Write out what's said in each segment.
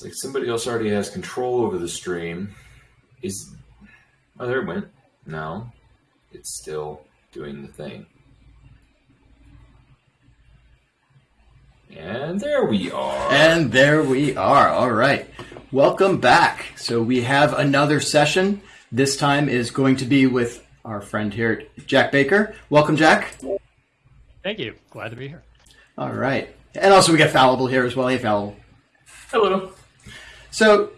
It's like somebody else already has control over the stream. Is oh there it went. No, it's still doing the thing. And there we are. And there we are. All right. Welcome back. So we have another session. This time is going to be with our friend here, Jack Baker. Welcome, Jack. Thank you. Glad to be here. All right. And also we got Fallible here as well. Hey, Fallible. Hello. So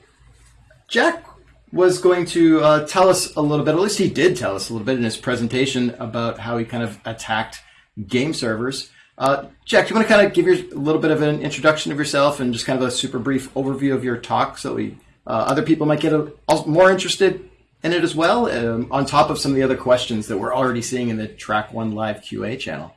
Jack was going to uh, tell us a little bit, at least he did tell us a little bit in his presentation about how he kind of attacked game servers. Uh, Jack, do you want to kind of give your, a little bit of an introduction of yourself and just kind of a super brief overview of your talk so we uh, other people might get a, more interested in it as well, um, on top of some of the other questions that we're already seeing in the Track One Live QA channel?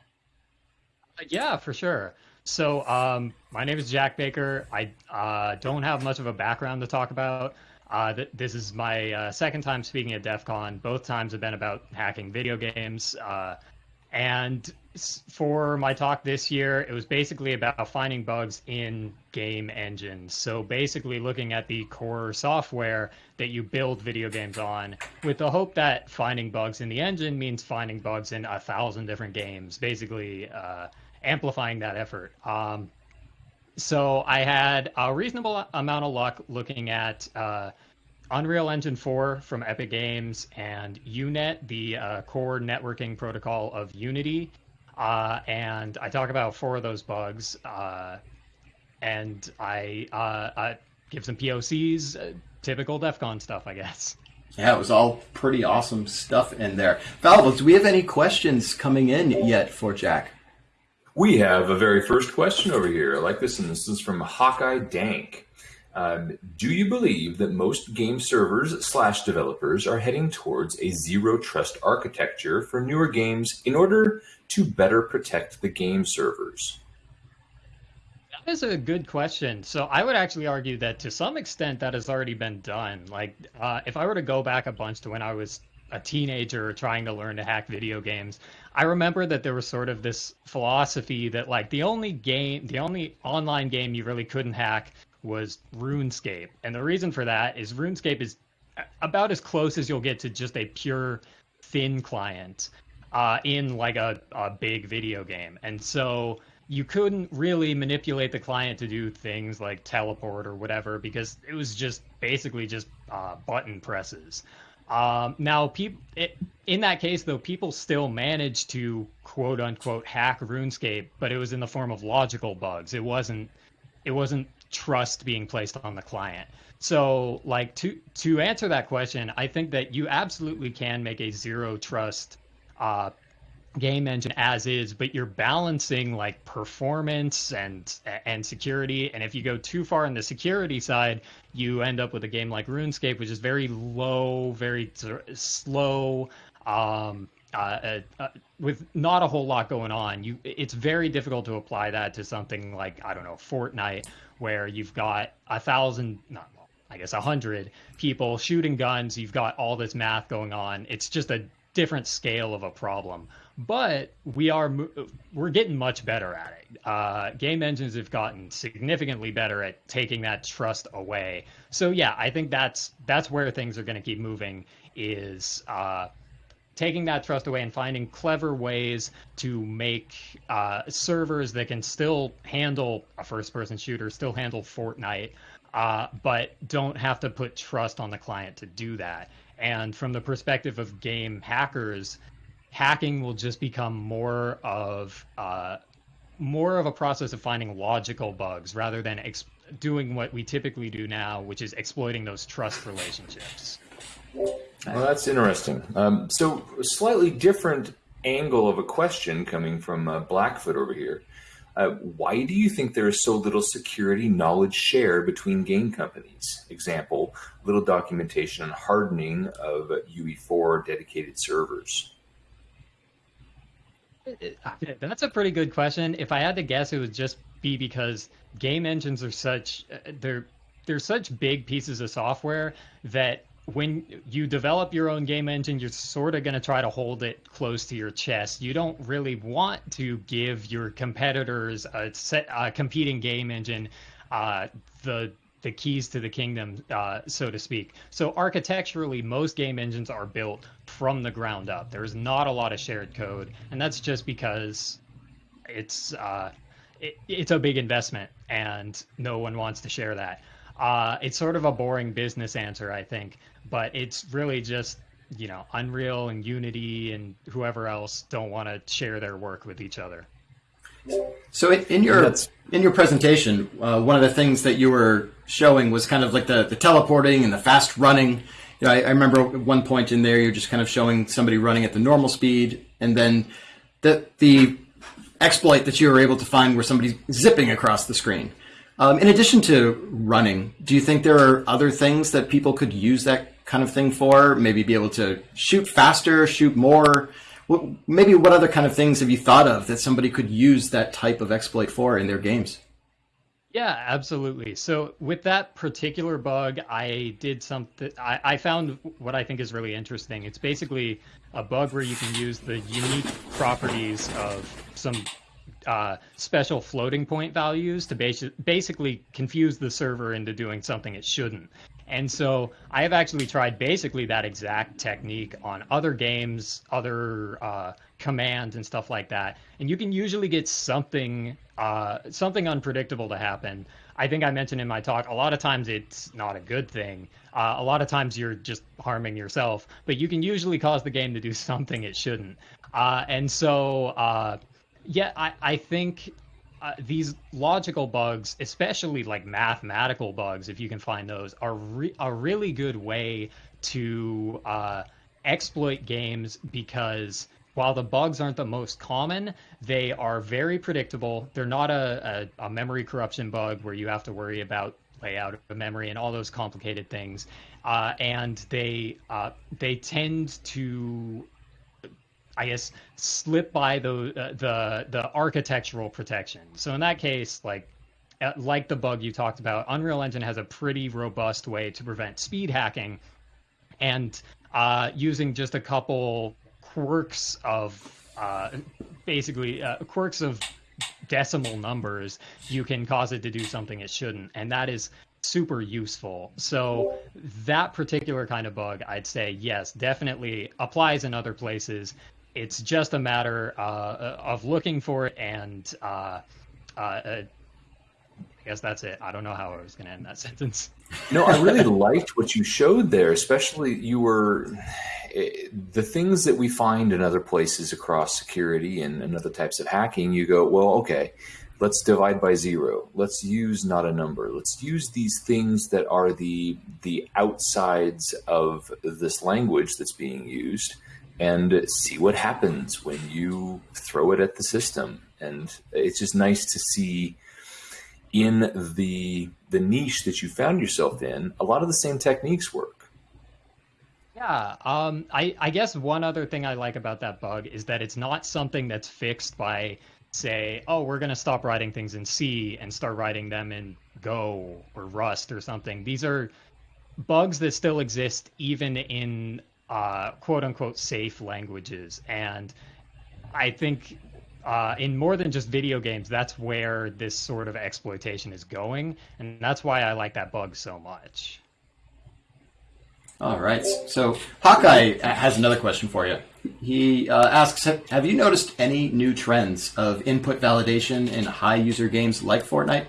Uh, yeah, for sure. So, um, my name is Jack Baker. I uh, don't have much of a background to talk about. Uh, th- this is my uh, second time speaking at DEF CON. Both times have been about hacking video games. Uh, and for my talk this year, it was basically about finding bugs in game engines. So basically looking at the core software that you build video games on with the hope that finding bugs in the engine means finding bugs in a thousand different games, basically uh, amplifying that effort. Um, so I had a reasonable amount of luck looking at uh, Unreal Engine 4 from Epic Games and UNet, the uh, core networking protocol of Unity. Uh, and I talk about four of those bugs. Uh, and I, uh, I, give some POCs, uh, typical DEF CON stuff, I guess. Yeah, it was all pretty awesome stuff in there. Fallible, do we have any questions coming in yet for Jack? We have a very first question over here. I like this, and this is from Hawkeye Dank. Um, do you believe that most game servers slash developers are heading towards a zero trust architecture for newer games in order to better protect the game servers? That is a good question. So I would actually argue that to some extent that has already been done. Like uh, if I were to go back a bunch to when I was a teenager trying to learn to hack video games, I remember that there was sort of this philosophy that like the only game, the only online game you really couldn't hack was RuneScape. And the reason for that is RuneScape is about as close as you'll get to just a pure thin client uh, in like a, a big video game. And so you couldn't really manipulate the client to do things like teleport or whatever because it was just basically just uh, button presses. Um, now, people in that case, though, people still managed to quote unquote hack RuneScape, but it was in the form of logical bugs. It wasn't. It wasn't trust being placed on the client. So, like to to answer that question, I think that you absolutely can make a zero trust uh, game engine as is, but you're balancing like performance and and security. And if you go too far on the security side, you end up with a game like RuneScape, which is very low, very slow. Um, uh, uh, uh, with not a whole lot going on, you it's very difficult to apply that to something like I don't know Fortnite, where you've got a thousand, not I guess a hundred people shooting guns. You've got all this math going on. It's just a different scale of a problem. But we are we're getting much better at it. Uh, game engines have gotten significantly better at taking that trust away. So yeah, I think that's that's where things are going to keep moving. Is uh, taking that trust away and finding clever ways to make uh, servers that can still handle a first person shooter, still handle Fortnite, uh, but don't have to put trust on the client to do that. And from the perspective of game hackers, hacking will just become more of uh, more of a process of finding logical bugs rather than doing what we typically do now, which is exploiting those trust relationships. Well, that's interesting. Um, so, a slightly different angle of a question coming from uh, Blackfoot over here. Uh, why do you think there is so little security knowledge share between game companies? Example, little documentation on hardening of UE4 dedicated servers. That's a pretty good question. If I had to guess, it would just be because game engines are such uh, they're they're such big pieces of software that when you develop your own game engine, you're sort of going to try to hold it close to your chest. You don't really want to give your competitors a, set, a competing game engine uh, the the keys to the kingdom, uh, so to speak. So architecturally, most game engines are built from the ground up. There's not a lot of shared code, and that's just because it's uh, it, it's a big investment, and no one wants to share that. Uh, it's sort of a boring business answer, I think, but it's really just you know Unreal and Unity and whoever else don't want to share their work with each other. So in, in your in your presentation, uh, one of the things that you were showing was kind of like the, the teleporting and the fast running. You know, I, I, remember at one point in there, you're just kind of showing somebody running at the normal speed, and then the the exploit that you were able to find where somebody's zipping across the screen. Um, in addition to running, do you think there are other things that people could use that kind of thing for? Maybe be able to shoot faster, shoot more. Maybe what other kind of things have you thought of that somebody could use that type of exploit for in their games? Yeah, absolutely. So with that particular bug, I did something. I, I, found what I think is really interesting. It's basically a bug where you can use the unique properties of some uh, special floating point values to basi- basically confuse the server into doing something it shouldn't. And so I have actually tried basically that exact technique on other games, other uh, commands, and stuff like that. And you can usually get something uh, something unpredictable to happen. I think I mentioned in my talk, a lot of times it's not a good thing. Uh, a lot of times you're just harming yourself, but you can usually cause the game to do something it shouldn't. Uh, and so, uh, yeah, I, I think uh, these logical bugs, especially like mathematical bugs, if you can find those, are re- a really good way to uh, exploit games because while the bugs aren't the most common, they are very predictable. They're not a, a, a memory corruption bug where you have to worry about layout of memory and all those complicated things. Uh, and they uh, they tend to I guess slip by the uh, the the architectural protection. So in that case, like uh, like the bug you talked about, Unreal Engine has a pretty robust way to prevent speed hacking, and uh, using just a couple quirks of uh, basically uh, quirks of decimal numbers, you can cause it to do something it shouldn't, and that is super useful. So that particular kind of bug, I'd say yes, definitely applies in other places it's just a matter uh, of looking for it and uh, uh, uh, I guess that's it. I don't know how I was going to end that sentence. no, I really liked what you showed there, especially you were eh, the things that we find in other places across security and, and other types of hacking. You go, well, okay, let's divide by zero. Let's use not a number. Let's use these things that are the the outsides of this language that's being used and see what happens when you throw it at the system. And it's just nice to see in the the niche that you found yourself in, a lot of the same techniques work. Yeah, um, I, I guess one other thing I like about that bug is that it's not something that's fixed by, say, oh, we're going to stop writing things in C and start writing them in Go or Rust or something. These are bugs that still exist even in uh, quote unquote safe languages. And I think uh, in more than just video games, that's where this sort of exploitation is going. And that's why I like that bug so much. All right. So Hawkeye has another question for you. He uh, asks Have you noticed any new trends of input validation in high user games like Fortnite?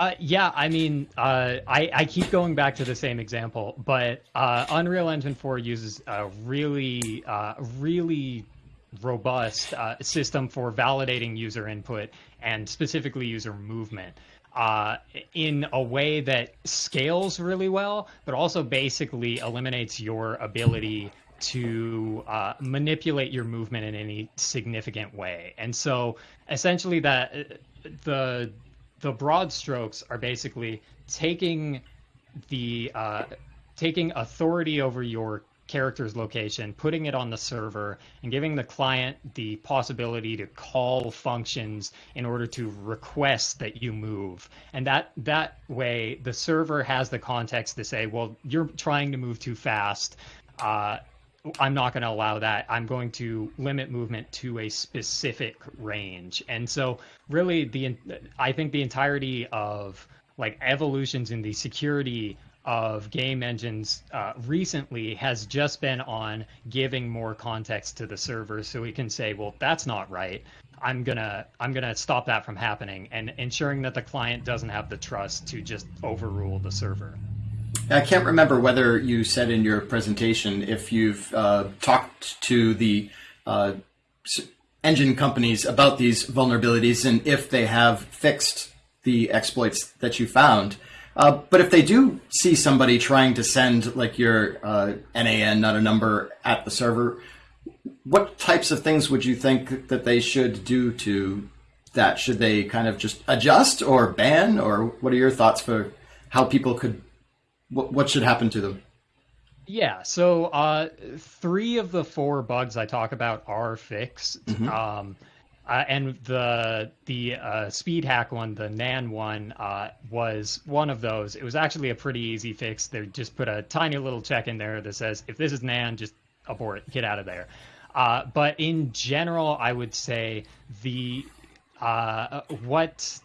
Uh, yeah, I mean, uh, I, I keep going back to the same example, but uh, Unreal Engine 4 uses a really, uh, really robust uh, system for validating user input and specifically user movement uh, in a way that scales really well, but also basically eliminates your ability to uh, manipulate your movement in any significant way. And so essentially that the the broad strokes are basically taking the uh, taking authority over your character's location, putting it on the server, and giving the client the possibility to call functions in order to request that you move. And that that way, the server has the context to say, well, you're trying to move too fast. Uh, I'm not going to allow that. I'm going to limit movement to a specific range. And so, really, the I think the entirety of like evolutions in the security of game engines uh, recently has just been on giving more context to the server so we can say well that's not right i'm gonna i'm gonna stop that from happening and ensuring that the client doesn't have the trust to just overrule the server I can't remember whether you said in your presentation if you've uh, talked to the uh, engine companies about these vulnerabilities and if they have fixed the exploits that you found. Uh, but if they do see somebody trying to send like your uh, NAN, not a number, at the server, what types of things would you think that they should do to that? Should they kind of just adjust or ban, or what are your thoughts for how people could? What, what should happen to them? Yeah, so uh, three of the four bugs I talk about are fixed. Mm-hmm. Um, uh, and the the uh, speed hack one, the Nan one, uh, was one of those. It was actually a pretty easy fix. They just put a tiny little check in there that says, if this is Nan, just abort, get out of there. Uh, but in general, I would say the uh, what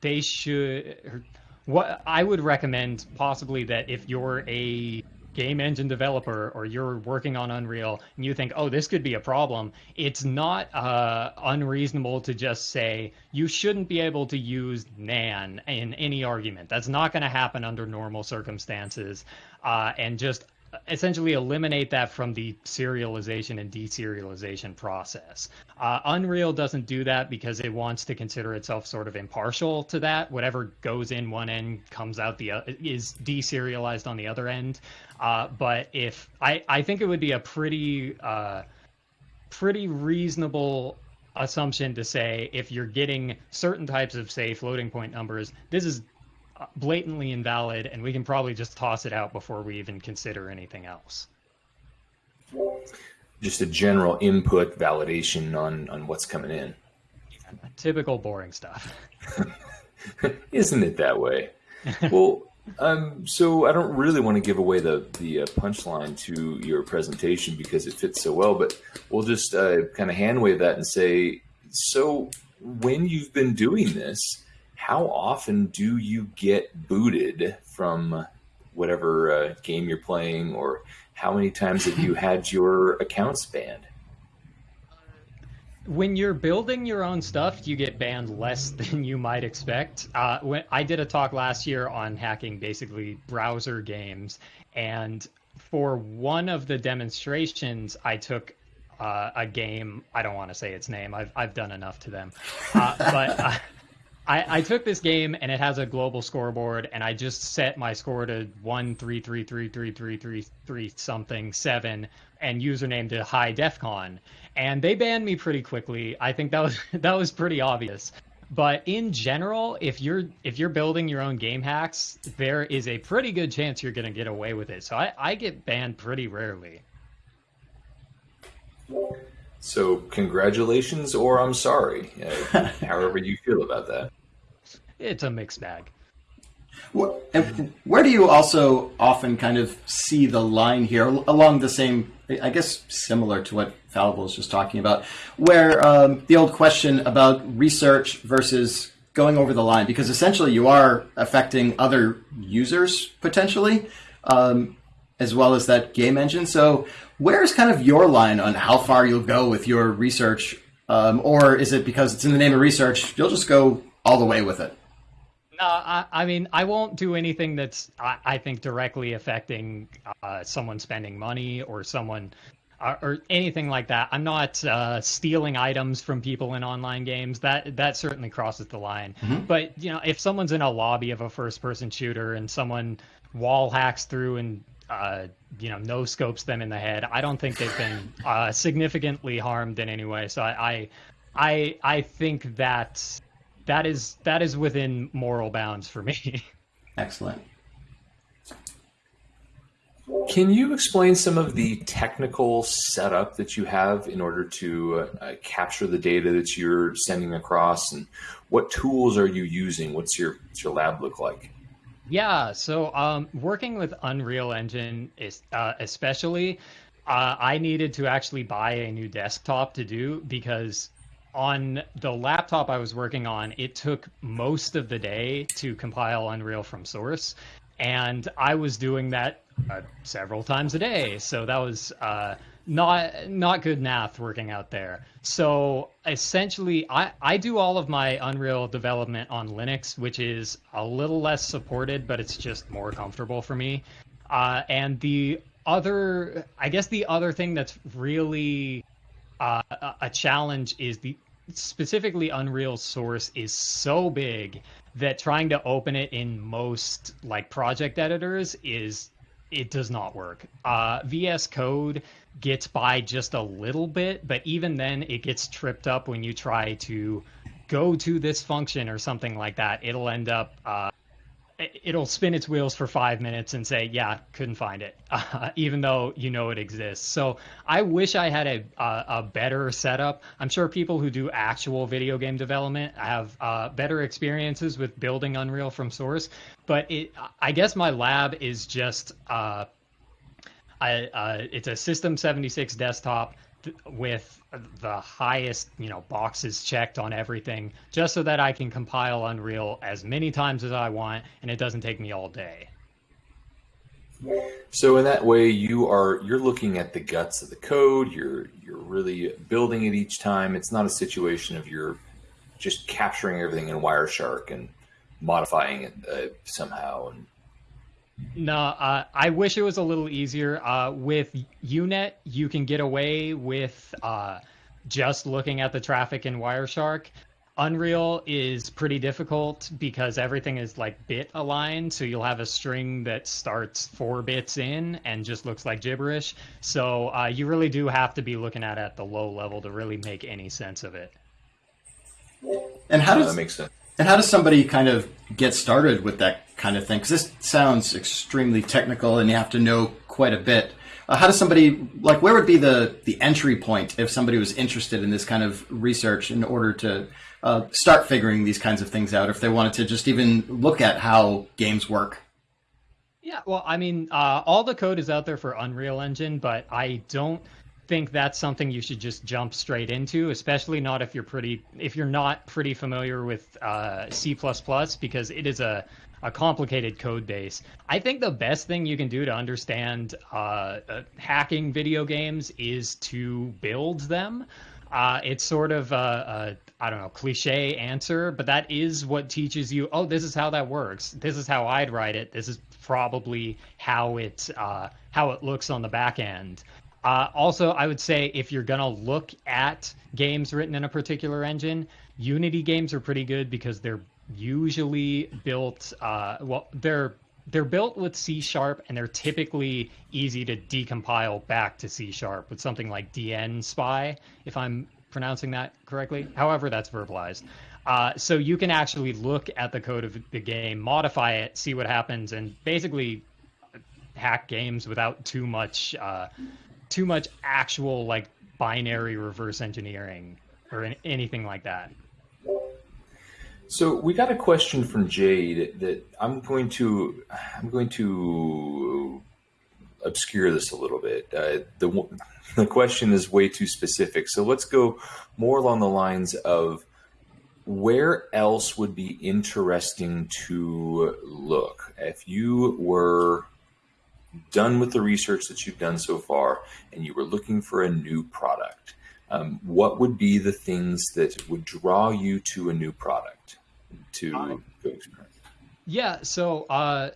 they should, what I would recommend possibly that if you're a game engine developer or you're working on Unreal and you think, oh, this could be a problem, it's not uh, unreasonable to just say you shouldn't be able to use NAN in any argument. That's not going to happen under normal circumstances. Uh, and just essentially eliminate that from the serialization and deserialization process. Uh, Unreal doesn't do that because it wants to consider itself sort of impartial to that. Whatever goes in one end comes out the uh, is deserialized on the other end. Uh, but if I, I think it would be a pretty uh, pretty reasonable assumption to say if you're getting certain types of say floating point numbers, this is blatantly invalid, and we can probably just toss it out before we even consider anything else. Just a general input validation on on what's coming in. Typical boring stuff. Isn't it that way? well, um, so I don't really want to give away the the uh, punchline to your presentation because it fits so well, but we'll just uh, kind of hand wave that and say, so when you've been doing this, how often do you get booted from whatever uh, game you're playing, or how many times have you had your accounts banned? When you're building your own stuff, you get banned less than you might expect. Uh, when I did a talk last year on hacking basically browser games, and for one of the demonstrations, I took uh, a game. I don't want to say its name. I've I've done enough to them, uh, but uh, I, I took this game and it has a global scoreboard, and I just set my score to one three three three three three three three something seven, and username to high defcon, and they banned me pretty quickly. I think that was that was pretty obvious. But in general, if you're if you're building your own game hacks, there is a pretty good chance you're going to get away with it. So I, I get banned pretty rarely. So, congratulations, or I'm sorry, uh, however you feel about that. It's a mixed bag. Well, Where do you also often kind of see the line here along the same, I guess, similar to what Fallible was just talking about, where um, the old question about research versus going over the line, because essentially you are affecting other users potentially. Um, as well as that game engine. So, where's kind of your line on how far you'll go with your research, um, or is it because it's in the name of research, you'll just go all the way with it? No, I, I mean, I won't do anything that's I, I think directly affecting uh, someone spending money or someone uh, or anything like that. I'm not uh, stealing items from people in online games. That that certainly crosses the line. Mm-hmm. But you know, if someone's in a lobby of a first-person shooter and someone wall hacks through and uh, you know, no scopes them in the head. I don't think they've been uh, significantly harmed in any way. So I, I, I think that that is that is within moral bounds for me. Excellent. Can you explain some of the technical setup that you have in order to uh, capture the data that you're sending across, and what tools are you using? What's your what's your lab look like? Yeah, so um, working with Unreal Engine is uh, especially, uh, I needed to actually buy a new desktop to do because on the laptop I was working on, it took most of the day to compile Unreal from source, and I was doing that uh, several times a day. So that was uh, not not good math working out there. So essentially, I I do all of my Unreal development on Linux, which is a little less supported, but it's just more comfortable for me. Uh, and the other, I guess, the other thing that's really uh, a challenge is the specifically Unreal Source is so big that trying to open it in most like project editors is it does not work. Uh, VS Code gets by just a little bit, but even then it gets tripped up when you try to go to this function or something like that. It'll end up uh, it'll spin its wheels for five minutes and say, "Yeah, couldn't find it," uh, even though you know it exists. So I wish I had a a, a better setup. I'm sure people who do actual video game development have uh, better experiences with building Unreal from source. But it, I guess my lab is just. Uh, it's a System76 desktop with the highest, you know, boxes checked on everything, just so that I can compile Unreal as many times as I want, and it doesn't take me all day. So in that way, you are you're looking at the guts of the code. You're you're really building it each time. It's not a situation of you're just capturing everything in Wireshark and modifying it uh, somehow and no, uh, I wish it was a little easier. Uh, with UNet, you can get away with uh, just looking at the traffic in Wireshark. Unreal is pretty difficult because everything is like bit aligned. So you'll have a string that starts four bits in and just looks like gibberish. So uh, you really do have to be looking at it at the low level to really make any sense of it. And how does that make sense? And how does somebody kind of get started with that kind of thing? Because this sounds extremely technical, and you have to know quite a bit. Uh, how does somebody like where would be the the entry point if somebody was interested in this kind of research in order to uh, start figuring these kinds of things out? If they wanted to just even look at how games work. Yeah, well, I mean, uh, all the code is out there for Unreal Engine, but I don't think that's something you should just jump straight into, especially not if you're pretty if you're not pretty familiar with uh, C++ because it is a a complicated code base. I think the best thing you can do to understand uh, uh, hacking video games is to build them. Uh, it's sort of a, a I don't know cliche answer, but that is what teaches you. Oh, this is how that works. This is how I'd write it. This is probably how it uh, how it looks on the back end. Uh, also, I would say if you're gonna look at games written in a particular engine, Unity games are pretty good because they're usually built. Uh, well, they're they're built with C sharp and they're typically easy to decompile back to C sharp with something like dnSpy, if I'm pronouncing that correctly. However, that's verbalized. Uh, so you can actually look at the code of the game, modify it, see what happens, and basically hack games without too much uh, too much actual like binary reverse engineering or anything like that. So we got a question from Jade that I'm going to I'm going to obscure this a little bit. Uh, the the question is way too specific. So let's go more along the lines of where else would be interesting to look if you were done with the research that you've done so far and you were looking for a new product, um, what would be the things that would draw you to a new product to uh, go experience? Yeah, so uh,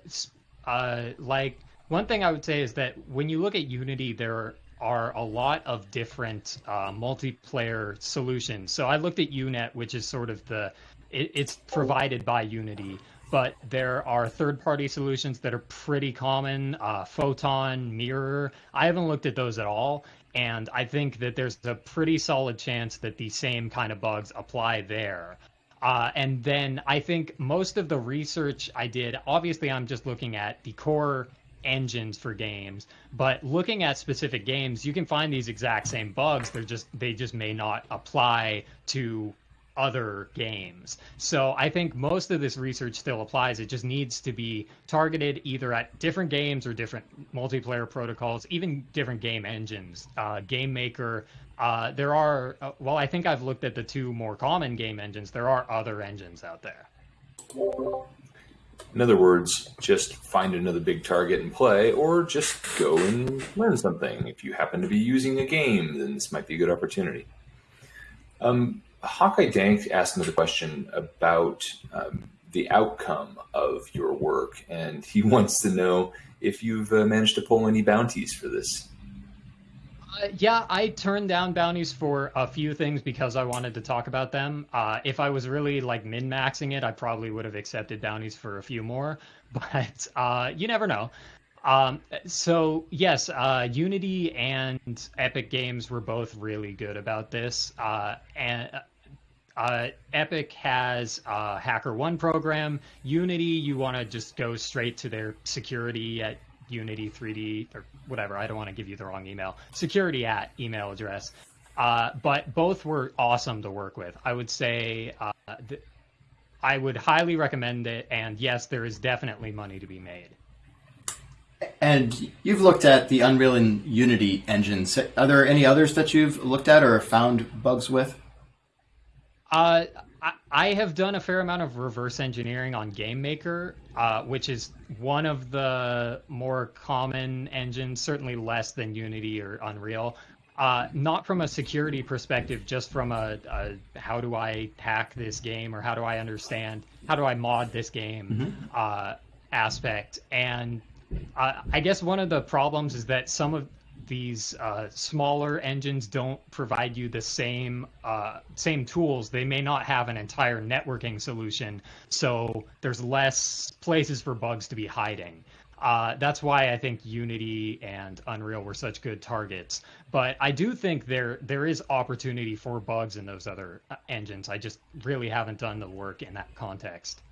uh, like one thing I would say is that when you look at Unity, there are a lot of different uh, multiplayer solutions. So I looked at UNet, which is sort of the it, it's provided by Unity but there are third-party solutions that are pretty common. Uh, Photon, Mirror. I haven't looked at those at all, and I think that there's a pretty solid chance that the same kind of bugs apply there. Uh, and then I think most of the research I did, obviously, I'm just looking at the core engines for games, but looking at specific games, you can find these exact same bugs. They're just they just may not apply to other games. So I think most of this research still applies. It just needs to be targeted either at different games or different multiplayer protocols, even different game engines. Uh, game Maker, uh, there are, uh, well, I think I've looked at the two more common game engines. There are other engines out there. In other words, just find another big target and play, or just go and learn something. If you happen to be using a game, then this might be a good opportunity. Um, Hawkeye Dank asked another question about um, the outcome of your work, and he wants to know if you've uh, managed to pull any bounties for this. Uh, yeah, I turned down bounties for a few things because I wanted to talk about them. Uh, if I was really like min maxing it, I probably would have accepted bounties for a few more, but uh, you never know. Um, so yes, uh, Unity and Epic Games were both really good about this, uh, and uh, Epic has a HackerOne program. Unity, you want to just go straight to their security at Unity 3D or whatever. I don't want to give you the wrong email. Security at email address. Uh, but both were awesome to work with. I would say uh, th- I would highly recommend it. And yes, there is definitely money to be made. And you've looked at the Unreal and Unity engines. Are there any others that you've looked at or found bugs with? Uh, I, have done a fair amount of reverse engineering on Game Maker, uh, which is one of the more common engines, certainly less than Unity or Unreal. Uh, not from a security perspective, just from a, a, how do I hack this game or how do I understand, how do I mod this game mm-hmm. uh, aspect. And uh, I guess one of the problems is that some of these uh, smaller engines don't provide you the same uh, same tools. They may not have an entire networking solution, so there's less places for bugs to be hiding. Uh, that's why I think Unity and Unreal were such good targets. But I do think there there is opportunity for bugs in those other uh, engines. I just really haven't done the work in that context.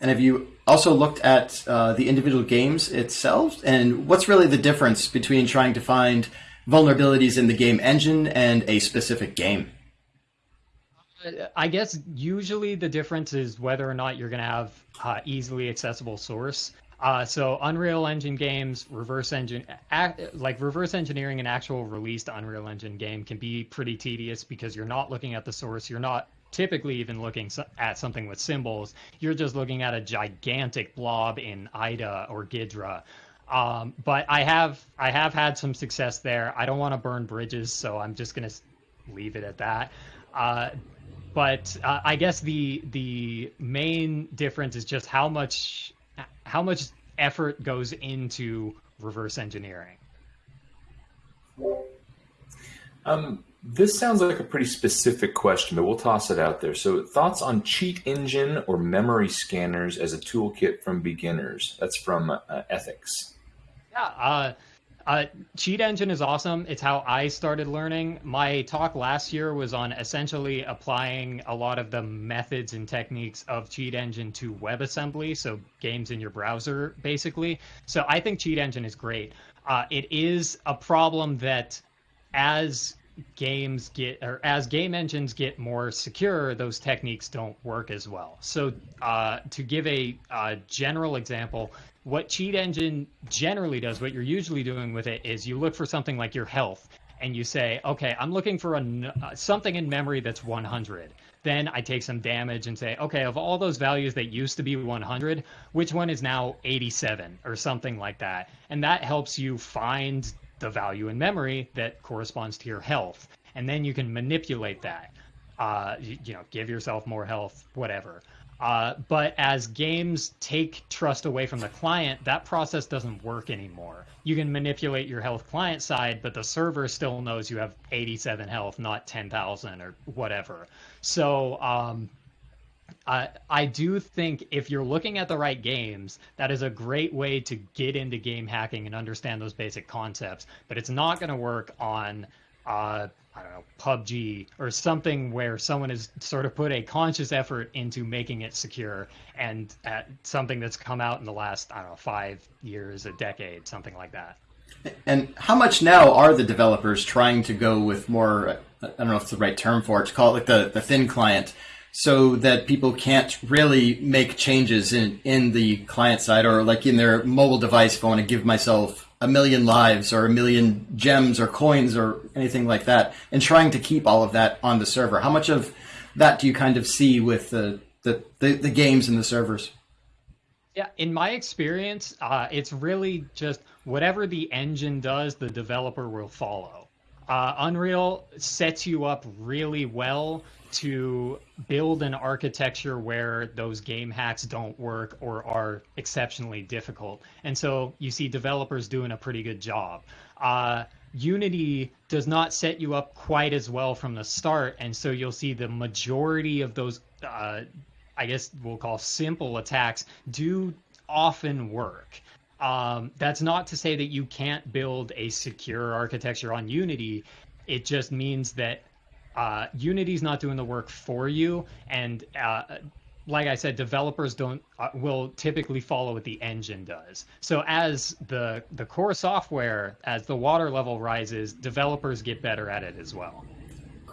And have you also looked at uh, the individual games itself? And what's really the difference between trying to find vulnerabilities in the game engine and a specific game? Uh, I guess usually the difference is whether or not you're going to have uh, easily accessible source. Uh, so Unreal Engine games, reverse engine, like reverse engineering an actual released Unreal Engine game can be pretty tedious because you're not looking at the source, you're not typically even looking at something with symbols, you're just looking at a gigantic blob in IDA or Ghidra. Um, but I have I have had some success there. I don't want to burn bridges, so I'm just gonna leave it at that. Uh, but uh, I guess the the main difference is just how much how much effort goes into reverse engineering. Um, this sounds like a pretty specific question, but we'll toss it out there. So, thoughts on cheat engine or memory scanners as a toolkit from beginners? That's from uh, Ethics. Yeah, uh, uh, Cheat Engine is awesome. It's how I started learning. My talk last year was on essentially applying a lot of the methods and techniques of Cheat Engine to WebAssembly, so games in your browser, basically. So I think Cheat Engine is great. Uh, it is a problem that as games get or as game engines get more secure those techniques don't work as well so uh, to give a, a, general example what cheat engine generally does what you're usually doing with it is you look for something like your health and you say okay i'm looking for a, uh, something in memory that's 100 then i take some damage and say okay of all those values that used to be 100 which one is now 87 or something like that and that helps you find the value in memory that corresponds to your health. And then you can manipulate that. Uh, you, you, know, give yourself more health, whatever. Uh, but as games take trust away from the client, that process doesn't work anymore. You can manipulate your health client side, but the server still knows you have 87 health, not 10,000 or whatever. So um, uh, I do think if you're looking at the right games, that is a great way to get into game hacking and understand those basic concepts. But it's not going to work on, uh, I don't know, PUBG or something where someone has sort of put a conscious effort into making it secure and uh, something that's come out in the last, I don't know, five years, a decade, something like that. And how much now are the developers trying to go with more? Uh, I don't know if it's the right term for it to call it like the, the thin client so that people can't really make changes in, in the client side or like in their mobile device if I want to give myself a million lives or a million gems or coins or anything like that and trying to keep all of that on the server. How much of that do you kind of see with the, the, the, the games and the servers? Yeah, in my experience, uh, it's really just whatever the engine does, the developer will follow. Uh, Unreal sets you up really well to build an architecture where those game hacks don't work or are exceptionally difficult. And so you see developers doing a pretty good job. Uh, Unity does not set you up quite as well from the start, and so you'll see the majority of those, uh, I guess we'll call simple attacks, do often work. Um, that's not to say that you can't build a secure architecture on Unity. It just means that uh, Unity's not doing the work for you, and uh, like I said, developers don't uh, will typically follow what the engine does. So as the the core software, as the water level rises, developers get better at it as well.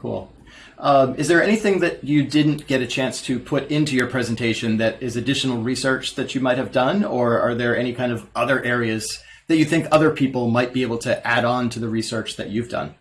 Cool. Um, is there anything that you didn't get a chance to put into your presentation that is additional research that you might have done, or are there any kind of other areas that you think other people might be able to add on to the research that you've done?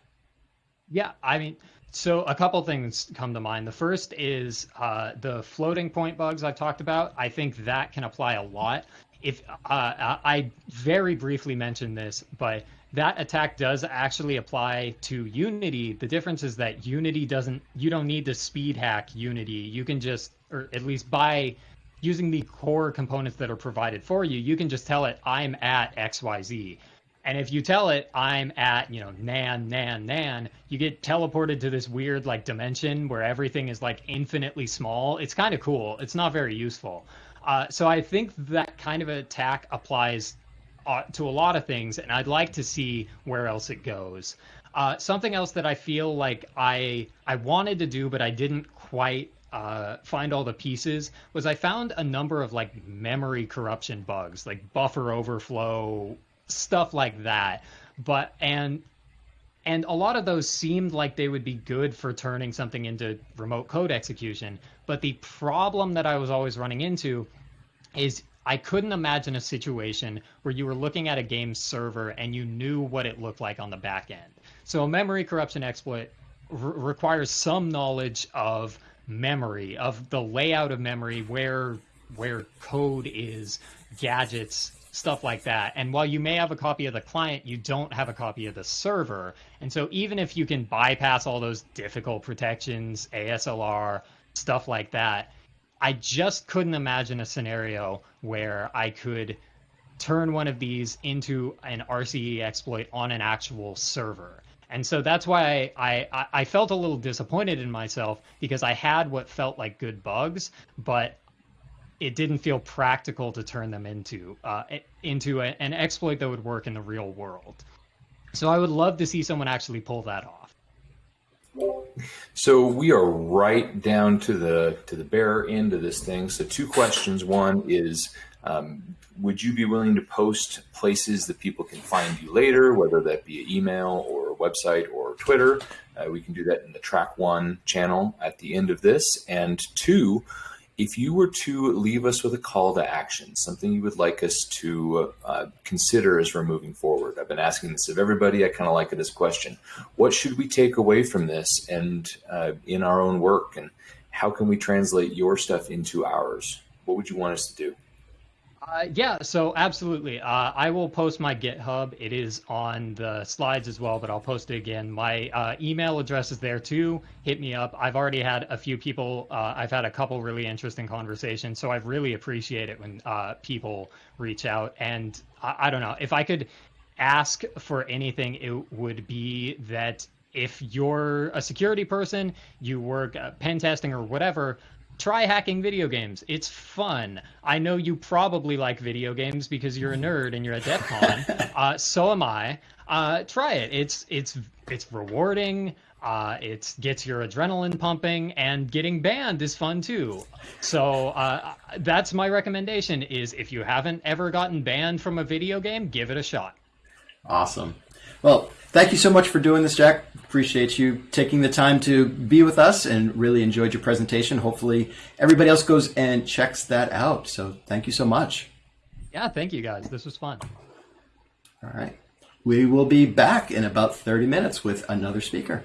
Yeah, I mean, so a couple things come to mind. The first is uh, the floating point bugs I've talked about. I think that can apply a lot. If uh, I very briefly mentioned this, but that attack does actually apply to Unity. The difference is that Unity doesn't. You don't need to speed hack Unity. You can just, or at least by using the core components that are provided for you, you can just tell it I'm at X Y Z. And if you tell it I'm at, you know, nan, nan, nan, you get teleported to this weird like dimension where everything is like infinitely small. It's kind of cool. It's not very useful. Uh, so I think that kind of attack applies to a lot of things, and I'd like to see where else it goes. Uh, something else that I feel like I I wanted to do, but I didn't quite uh, find all the pieces was I found a number of like memory corruption bugs, like buffer overflow, stuff like that. But and and a lot of those seemed like they would be good for turning something into remote code execution. But the problem that I was always running into is I couldn't imagine a situation where you were looking at a game server and you knew what it looked like on the back end. So a memory corruption exploit r- requires some knowledge of memory, of the layout of memory, where where code is, gadgets, stuff like that. And while you may have a copy of the client, you don't have a copy of the server. And so even if you can bypass all those difficult protections, ASLR, stuff like that, I just couldn't imagine a scenario where I could turn one of these into an RCE exploit on an actual server. And so that's why I, I, I felt a little disappointed in myself because I had what felt like good bugs, but it didn't feel practical to turn them into uh, into a, an exploit that would work in the real world. So I would love to see someone actually pull that off. So we are right down to the to the bare end of this thing. So two questions. One is, um, would you be willing to post places that people can find you later, whether that be an email or website or Twitter? Uh, we can do that in the Track One channel at the end of this. And two, if you were to leave us with a call to action, something you would like us to uh, consider as we're moving forward, I've been asking this of everybody. I kind of like it as a question. What should we take away from this and uh, in our own work? And how can we translate your stuff into ours? What would you want us to do? Uh, yeah, so absolutely. Uh, I will post my GitHub. It is on the slides as well, but I'll post it again. My uh, email address is there too. Hit me up. I've already had a few people, uh, I've had a couple really interesting conversations, so I really appreciate it when uh, people reach out. And I, I don't know, if I could ask for anything, it would be that if you're a security person, you work uh, pen testing or whatever, try hacking video games. It's fun. I know you probably like video games because you're a nerd and you're at DEF CON. uh, so am I. Uh, try it. It's it's it's rewarding. Uh, it gets your adrenaline pumping, and getting banned is fun too. So uh, that's my recommendation: is if you haven't ever gotten banned from a video game, give it a shot. Awesome. Well, thank you so much for doing this, Jack. Appreciate you taking the time to be with us and really enjoyed your presentation. Hopefully, everybody else goes and checks that out. So, thank you so much. Yeah, thank you guys. This was fun. All right. We will be back in about 30 minutes with another speaker.